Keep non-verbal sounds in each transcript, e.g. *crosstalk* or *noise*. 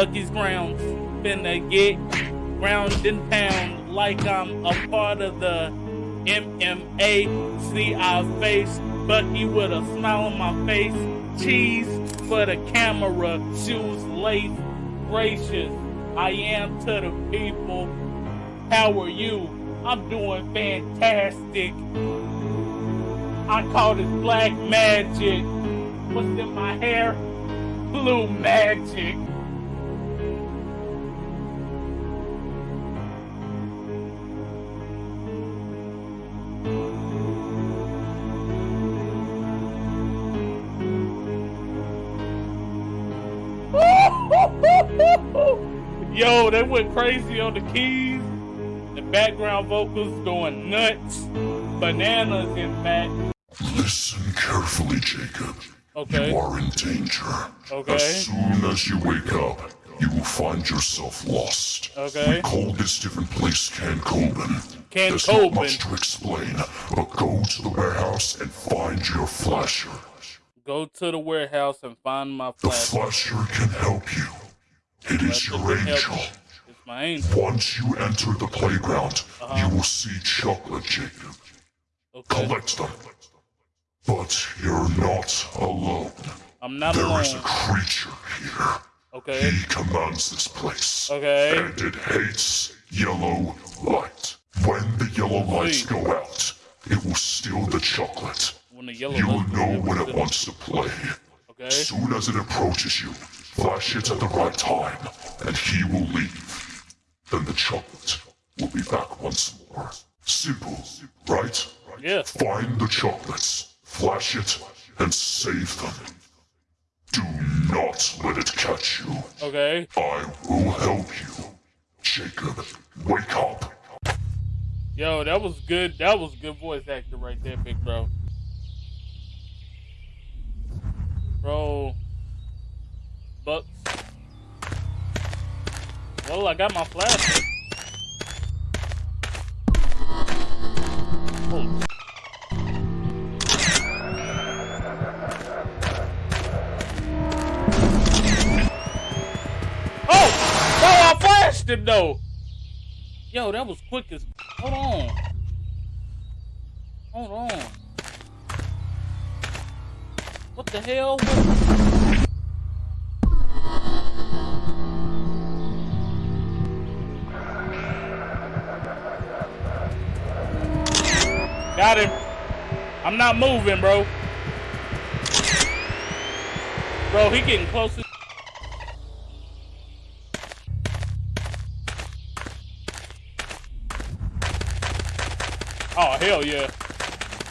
Bucky's grounds. Finna get ground and pound like I'm a part of the MMA. See our face, Bucky with a smile on my face. Cheese for the camera, shoes lace, gracious. I am to the people. How are you? I'm doing fantastic. I call this black magic. What's in my hair? Blue magic. Yo, they went crazy on the keys. The background vocals going nuts. Bananas, in fact. Listen carefully, Jacob. Okay. You are in danger. Okay. As soon as you wake up, you will find yourself lost. Okay. We call this different place Can Coben. Can There's not much to explain, but go to the warehouse and find your flasher. Go to the warehouse and find my flasher. The flasher can help you. It is your Flasher can help angel. It's my angel. Once you enter the playground, Uh-huh. you will see chocolate, Jacob. Okay. Collect them. But you're not alone. I'm not There alone. is a creature here. Okay. He commands this place. Okay. And it hates yellow light. When the yellow lights Sweet. go out, it will steal the chocolate. When the yellow You will know when it wants to play. Okay. Soon as it approaches you, flash it at the right time, and he will leave. Then the chocolate will be back once more. Simple, right? Yeah. Find the chocolates, flash it, and save them. Do not let it catch you. Okay. I will help you. Jacob, wake up. Yo, that was good. That was good voice acting right there, big bro. Bro. Well, I got my flash. Oh. Oh! I flashed him though! Yo, that was quick as. Hold on. Hold on. What the hell? Got him. I'm not moving, bro. Bro, he getting closer. Oh hell yeah!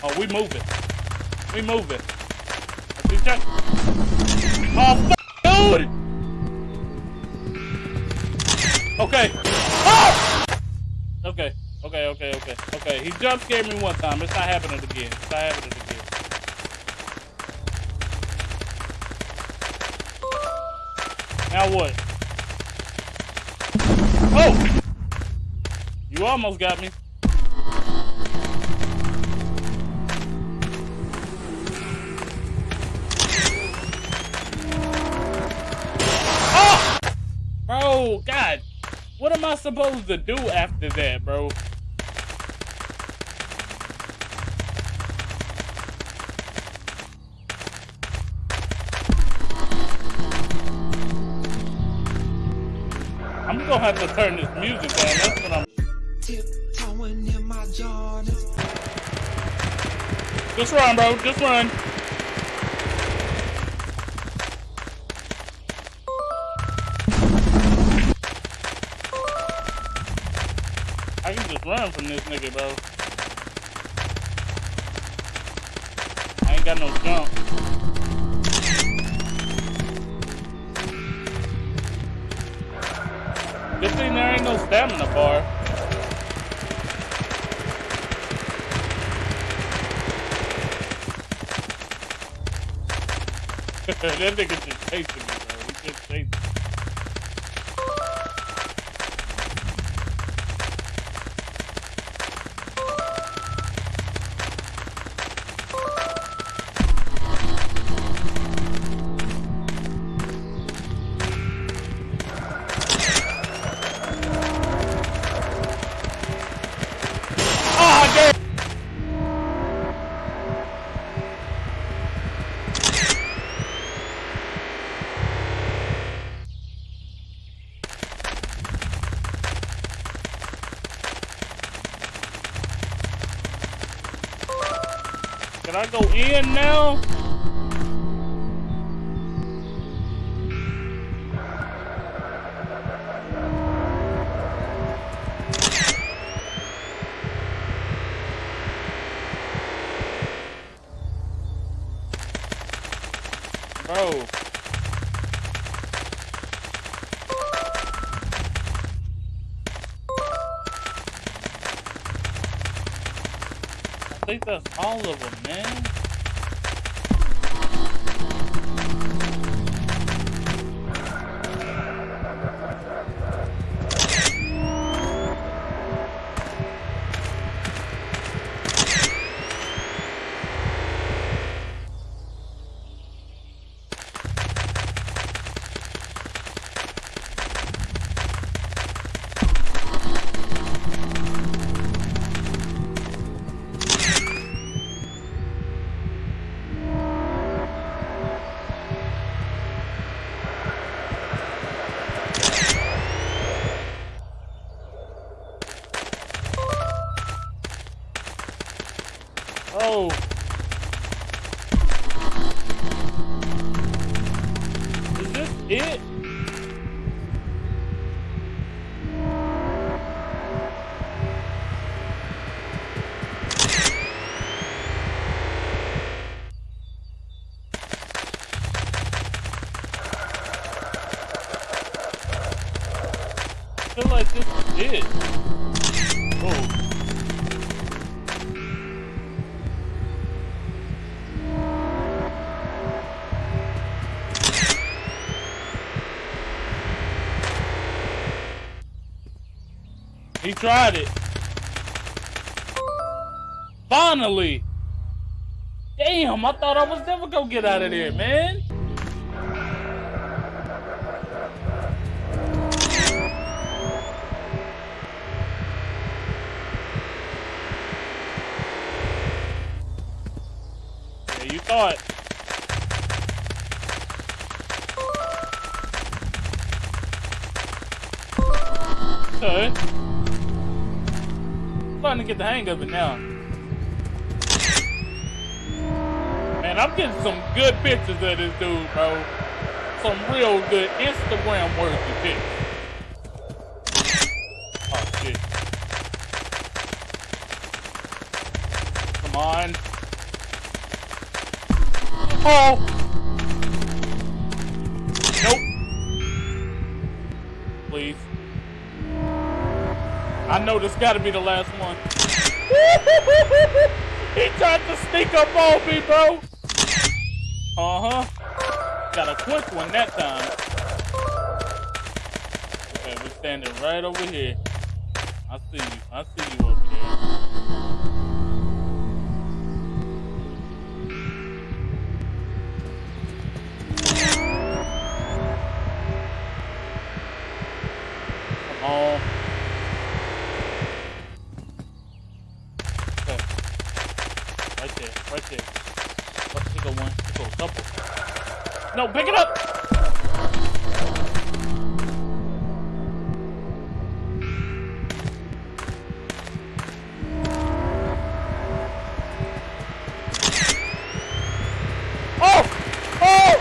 Oh, we moving. We moving. Oh, f- dude! Okay. Okay. Okay. Okay. Okay. Okay. He jump scared me one time. It's not happening again. It's not happening again. Now what? Oh! You almost got me. Oh! Bro, God. What am I supposed to do after that, bro? Gonna have to turn this music down. That's what I'm. Tiptoeing in my Jordan. Just run, bro. Just run. I can just run from this nigga, bro. I ain't got no jump. Good thing there ain't no stamina bar. *laughs* that nigga just chasing Can I go in now? Bro. Think that's all of them, man. Oh. He tried it. Finally! Damn, I thought I was never gonna get out of there, man. Yeah, you thought. Okay. Starting to get the hang of it now. Man, I'm getting some good pictures of this dude, bro. Some real good Instagram worthy pics. Oh shit. Come on. Oh! Nope. Please. I know this gotta be the last one. *laughs* he tried to sneak up on me, bro. Uh-huh. Got a quick one that time. Okay, we're standing right over here. I see you. I see you over there. No, pick it up! Oh! Oh!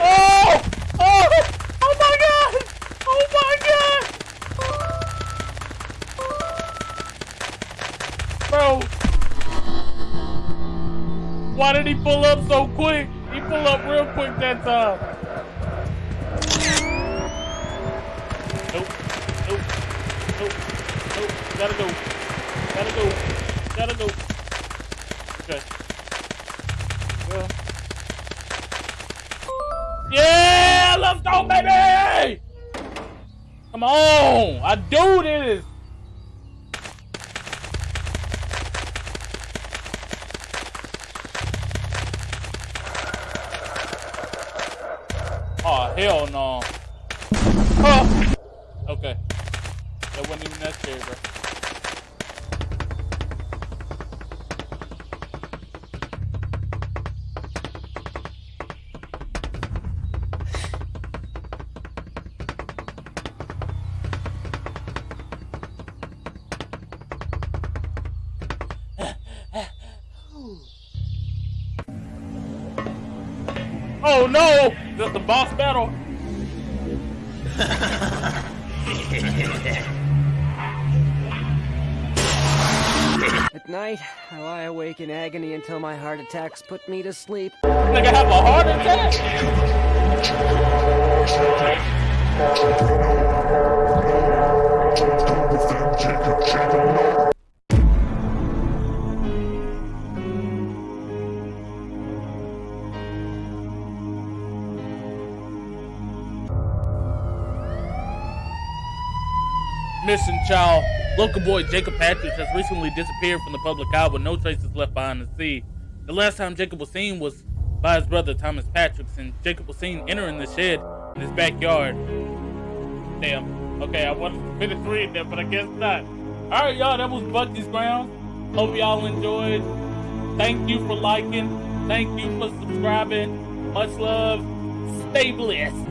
Oh! Oh! Oh my god! Oh my god! Bro! Why did he pull up so quick? He pulled up real quick that time. Nope. Nope. Nope. Nope. Gotta go. Gotta go. Gotta go. Okay. Well. Yeah! Let's go, baby! Come on! I do this! Oh, hell no. Oh! Okay. That wasn't even necessary, bro. Oh no! That's the boss battle. *laughs* At night, I lie awake in agony until my heart attacks put me to sleep. Nigga have a heart attack. Missing child. Local boy Jacob Patrick has recently disappeared from the public eye with no traces left behind the sea. The last time Jacob was seen was by his brother Thomas Patrick, and Jacob was seen entering the shed in his backyard. Damn. Okay, I wanted to finish reading that, but I guess not. Alright, y'all, that was Bucky's Grounds. Hope y'all enjoyed. Thank you for liking. Thank you for subscribing. Much love. Stay blessed.